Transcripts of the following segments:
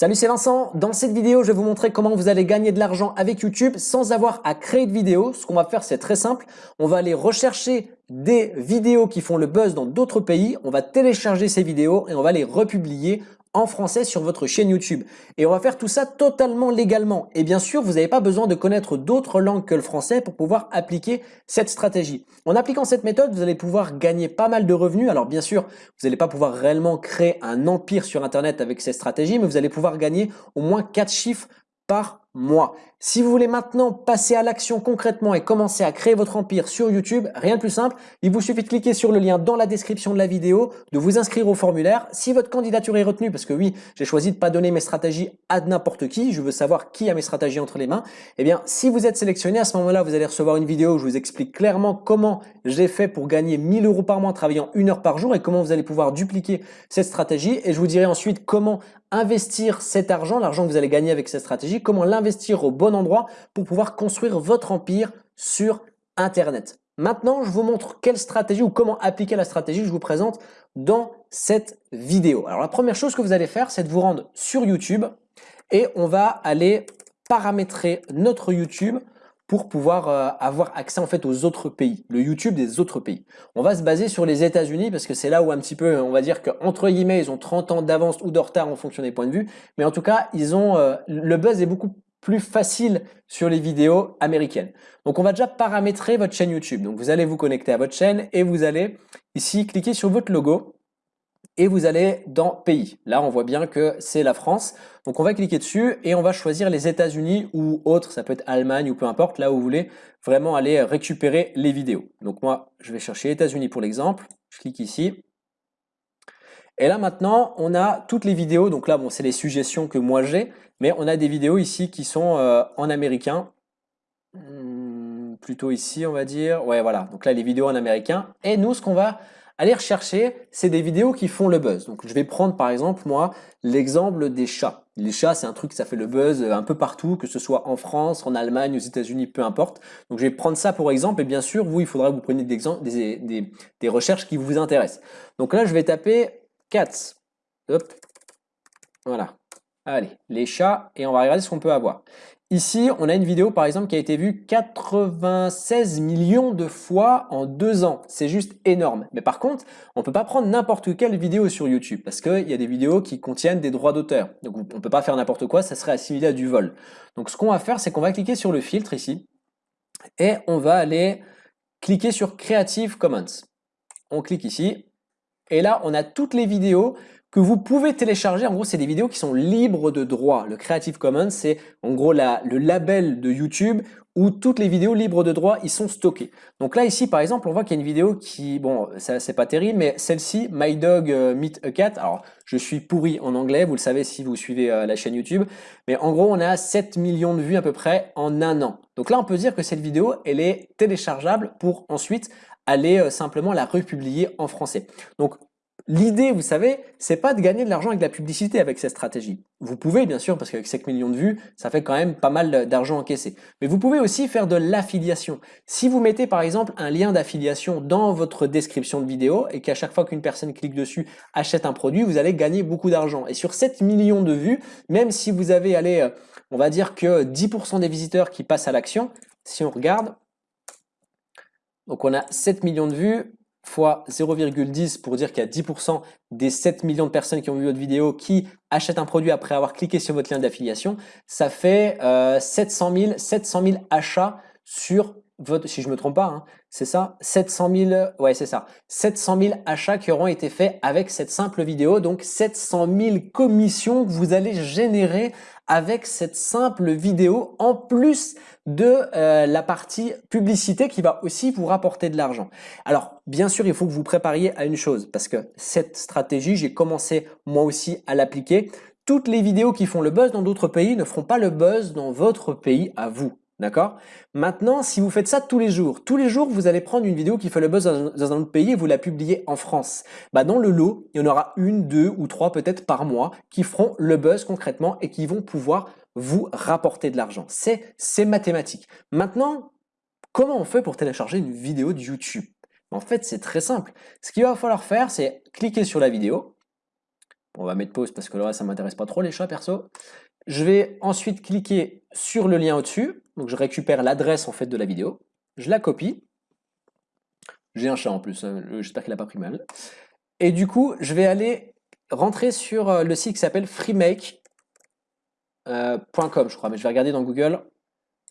Salut, c'est Vincent. Dans cette vidéo, je vais vous montrer comment vous allez gagner de l'argent avec YouTube sans avoir à créer de vidéo. Ce qu'on va faire, c'est très simple. On va aller rechercher des vidéos qui font le buzz dans d'autres pays. On va télécharger ces vidéos et on va les republier en français sur votre chaîne YouTube. Et on va faire tout ça totalement légalement. Et bien sûr, vous n'avez pas besoin de connaître d'autres langues que le français pour pouvoir appliquer cette stratégie. En appliquant cette méthode, vous allez pouvoir gagner pas mal de revenus. Alors bien sûr, vous n'allez pas pouvoir réellement créer un empire sur Internet avec cette stratégie, mais vous allez pouvoir gagner au moins 4 chiffres par mois. Si vous voulez maintenant passer à l'action concrètement et commencer à créer votre empire sur YouTube, rien de plus simple, il vous suffit de cliquer sur le lien dans la description de la vidéo, de vous inscrire au formulaire. Si votre candidature est retenue, parce que oui, j'ai choisi de pas donner mes stratégies à n'importe qui, je veux savoir qui a mes stratégies entre les mains, eh bien, si vous êtes sélectionné, à ce moment-là, vous allez recevoir une vidéo où je vous explique clairement comment j'ai fait pour gagner 1000 euros par mois en travaillant une heure par jour et comment vous allez pouvoir dupliquer cette stratégie. Et je vous dirai ensuite comment investir cet argent, l'argent que vous allez gagner avec cette stratégie, comment l'investir au bon endroit pour pouvoir construire votre empire sur Internet. Maintenant, je vous montre quelle stratégie ou comment appliquer la stratégie que je vous présente dans cette vidéo. Alors la première chose que vous allez faire, c'est de vous rendre sur YouTube et on va aller paramétrer notre YouTube pour pouvoir euh, avoir accès en fait aux autres pays, le YouTube des autres pays. On va se baser sur les États-Unis parce que c'est là où un petit peu, on va dire qu'entre guillemets, ils ont 30 ans d'avance ou de retard en fonction des points de vue, mais en tout cas, ils ont euh, le buzz est beaucoup plus facile sur les vidéos américaines. Donc on va déjà paramétrer votre chaîne YouTube. Donc vous allez vous connecter à votre chaîne et vous allez ici cliquer sur votre logo et vous allez dans pays. Là, on voit bien que c'est la France. Donc on va cliquer dessus et on va choisir les États-Unis ou autre, ça peut être Allemagne ou peu importe, là où vous voulez vraiment aller récupérer les vidéos. Donc moi, je vais chercher États-Unis pour l'exemple. Je clique ici. Et là maintenant, on a toutes les vidéos. Donc là, bon, c'est les suggestions que moi j'ai. Mais on a des vidéos ici qui sont euh, en américain. Hmm, plutôt ici, on va dire. Ouais, voilà. Donc là, les vidéos en américain. Et nous, ce qu'on va aller rechercher, c'est des vidéos qui font le buzz. Donc je vais prendre par exemple, moi, l'exemple des chats. Les chats, c'est un truc, ça fait le buzz un peu partout, que ce soit en France, en Allemagne, aux États-Unis, peu importe. Donc je vais prendre ça pour exemple. Et bien sûr, vous, il faudra que vous preniez des recherches qui vous intéressent. Donc là, je vais taper cats. Hop. Voilà. Allez, les chats, et on va regarder ce qu'on peut avoir. Ici, on a une vidéo par exemple qui a été vue 96 millions de fois en deux ans. C'est juste énorme. Mais par contre, on ne peut pas prendre n'importe quelle vidéo sur YouTube parce qu'il y a des vidéos qui contiennent des droits d'auteur. Donc on ne peut pas faire n'importe quoi, ça serait assimilé à du vol. Donc ce qu'on va faire, c'est qu'on va cliquer sur le filtre ici et on va aller cliquer sur Creative Commons. On clique ici et là, on a toutes les vidéos que vous pouvez télécharger. En gros, c'est des vidéos qui sont libres de droit. Le Creative Commons, c'est en gros la, le label de YouTube où toutes les vidéos libres de droit y sont stockées. Donc là, ici, par exemple, on voit qu'il y a une vidéo qui, bon, ça c'est pas terrible, mais celle-ci, My Dog euh, Meet a Cat. Alors, je suis pourri en anglais, vous le savez si vous suivez euh, la chaîne YouTube, mais en gros, on a 7 millions de vues à peu près en un an. Donc là, on peut dire que cette vidéo, elle est téléchargeable pour ensuite aller euh, simplement la republier en français. Donc L'idée, vous savez, c'est pas de gagner de l'argent avec la publicité avec cette stratégie. Vous pouvez, bien sûr, parce qu'avec 5 millions de vues, ça fait quand même pas mal d'argent encaissé. Mais vous pouvez aussi faire de l'affiliation. Si vous mettez, par exemple, un lien d'affiliation dans votre description de vidéo et qu'à chaque fois qu'une personne clique dessus, achète un produit, vous allez gagner beaucoup d'argent. Et sur 7 millions de vues, même si vous avez, allé, euh, on va dire que 10% des visiteurs qui passent à l'action, si on regarde, donc on a 7 millions de vues, fois 0,10 pour dire qu'il y a 10% des 7 millions de personnes qui ont vu votre vidéo qui achètent un produit après avoir cliqué sur votre lien d'affiliation, ça fait 700 000, 700 000 achats sur votre, si je me trompe pas, hein, c'est ça, 700 000, ouais c'est ça, 700 000 achats qui auront été faits avec cette simple vidéo, donc 700 000 commissions que vous allez générer avec cette simple vidéo en plus de euh, la partie publicité qui va aussi vous rapporter de l'argent. Alors bien sûr il faut que vous prépariez à une chose parce que cette stratégie j'ai commencé moi aussi à l'appliquer. Toutes les vidéos qui font le buzz dans d'autres pays ne feront pas le buzz dans votre pays à vous. D'accord? Maintenant, si vous faites ça tous les jours, tous les jours, vous allez prendre une vidéo qui fait le buzz dans un autre pays et vous la publiez en France. Bah, dans le lot, il y en aura une, deux ou trois peut-être par mois qui feront le buzz concrètement et qui vont pouvoir vous rapporter de l'argent. C'est mathématique. Maintenant, comment on fait pour télécharger une vidéo de YouTube? En fait, c'est très simple. Ce qu'il va falloir faire, c'est cliquer sur la vidéo. On va mettre pause parce que là, ça m'intéresse pas trop les chats perso. Je vais ensuite cliquer sur le lien au-dessus. Donc je récupère l'adresse en fait de la vidéo. Je la copie. J'ai un chat en plus, hein. j'espère qu'il n'a pas pris mal. Et du coup, je vais aller rentrer sur euh, le site qui s'appelle freemake.com, euh, je crois, mais je vais regarder dans Google,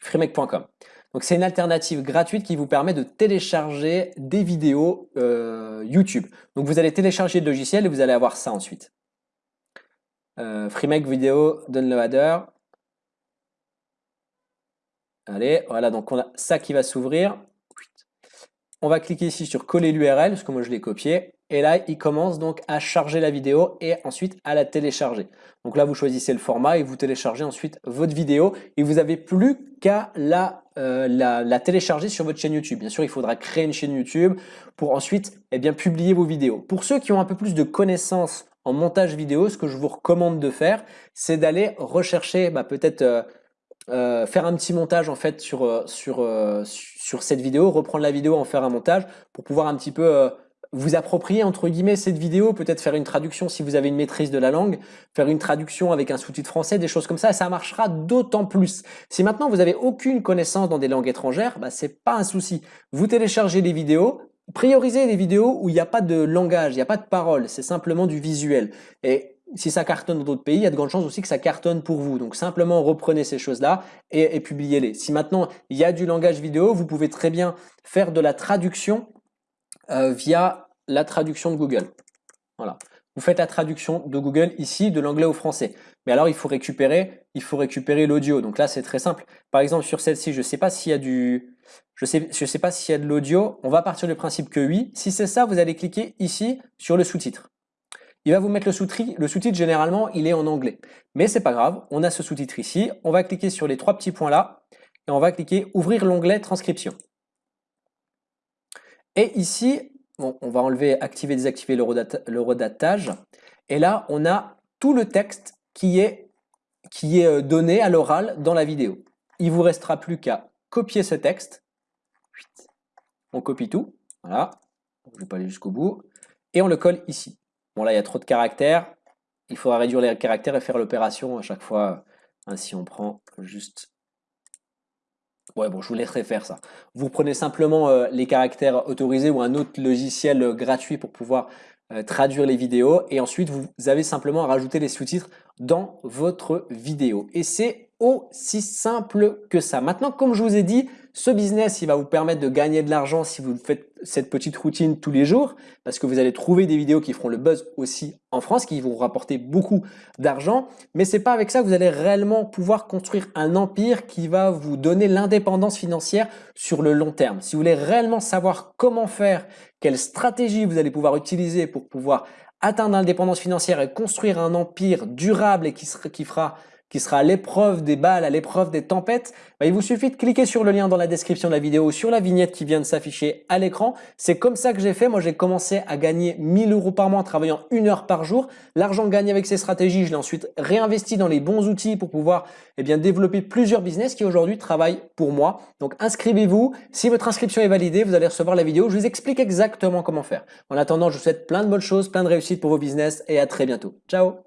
freemake.com. Donc c'est une alternative gratuite qui vous permet de télécharger des vidéos euh, YouTube. Donc vous allez télécharger le logiciel et vous allez avoir ça ensuite. Freemake Video Downloader. Allez, voilà, donc on a ça qui va s'ouvrir. On va cliquer ici sur coller l'URL, parce que moi je l'ai copié. Et là, il commence donc à charger la vidéo et ensuite à la télécharger. Donc là, vous choisissez le format et vous téléchargez ensuite votre vidéo. Et vous n'avez plus qu'à la, euh, la, télécharger sur votre chaîne YouTube. Bien sûr, il faudra créer une chaîne YouTube pour ensuite eh bien, publier vos vidéos. Pour ceux qui ont un peu plus de connaissances en montage vidéo, ce que je vous recommande de faire, c'est d'aller rechercher bah, peut-être... Euh, euh, faire un petit montage en fait sur, euh, sur, euh, sur cette vidéo, reprendre la vidéo, en faire un montage pour pouvoir un petit peu vous approprier entre guillemets cette vidéo, peut-être faire une traduction si vous avez une maîtrise de la langue, faire une traduction avec un sous-titre français, des choses comme ça, ça marchera d'autant plus. Si maintenant vous avez aucune connaissance dans des langues étrangères, bah, c'est pas un souci. Vous téléchargez les vidéos, priorisez les vidéos où il n'y a pas de langage, il n'y a pas de parole, c'est simplement du visuel. Et si ça cartonne dans d'autres pays, il y a de grandes chances aussi que ça cartonne pour vous. Donc simplement reprenez ces choses-là et, publiez-les. Si maintenant il y a du langage vidéo, vous pouvez très bien faire de la traduction euh, via la traduction de Google. Voilà. Vous faites la traduction de Google ici de l'anglais au français. Mais alors il faut récupérer, il faut récupérer l'audio. Donc là c'est très simple. Par exemple sur celle-ci, je ne sais pas s'il y a du, je sais, pas s'il y a de l'audio. On va partir du principe que oui. Si c'est ça, vous allez cliquer ici sur le sous-titre il va vous mettre le sous-titre. Le sous-titre, généralement, il est en anglais. Mais c'est pas grave, on a ce sous-titre ici. On va cliquer sur les trois petits points là et on va cliquer ouvrir l'onglet transcription. Et ici, on va enlever, activer, désactiver le, redatage. Et là, on a tout le texte qui est, euh, donné à l'oral dans la vidéo. Il vous restera plus qu'à copier ce texte. On copie tout. Voilà. Je ne vais pas aller jusqu'au bout. Et on le colle ici. Bon là, il y a trop de caractères. Il faudra réduire les caractères et faire l'opération à chaque fois. Ainsi, on prend juste... Ouais, bon, je vous laisserai faire ça. Vous prenez simplement euh, les caractères autorisés ou un autre logiciel euh, gratuit pour pouvoir euh, traduire les vidéos. Et ensuite, vous avez simplement à rajouter les sous-titres dans votre vidéo. Et c'est aussi simple que ça. Maintenant, comme je vous ai dit, ce business, il va vous permettre de gagner de l'argent si vous faites cette petite routine tous les jours, parce que vous allez trouver des vidéos qui feront le buzz aussi en France, qui vont rapporter beaucoup d'argent. Mais c'est pas avec ça que vous allez réellement pouvoir construire un empire qui va vous donner l'indépendance financière sur le long terme. Si vous voulez réellement savoir comment faire, quelle stratégie vous allez pouvoir utiliser pour pouvoir atteindre l'indépendance financière et construire un empire durable et qui fera qui sera à l'épreuve des balles, à l'épreuve des tempêtes, bah, il vous suffit de cliquer sur le lien dans la description de la vidéo sur la vignette qui vient de s'afficher à l'écran. C'est comme ça que j'ai fait. Moi, j'ai commencé à gagner 1000 euros par mois en travaillant une heure par jour. L'argent gagné avec ces stratégies, je l'ai ensuite réinvesti dans les bons outils pour pouvoir eh bien, développer plusieurs business qui aujourd'hui travaillent pour moi. Donc, inscrivez-vous. Si votre inscription est validée, vous allez recevoir la vidéo. Je vous explique exactement comment faire. En attendant, je vous souhaite plein de bonnes choses, plein de réussite pour vos business et à très bientôt. Ciao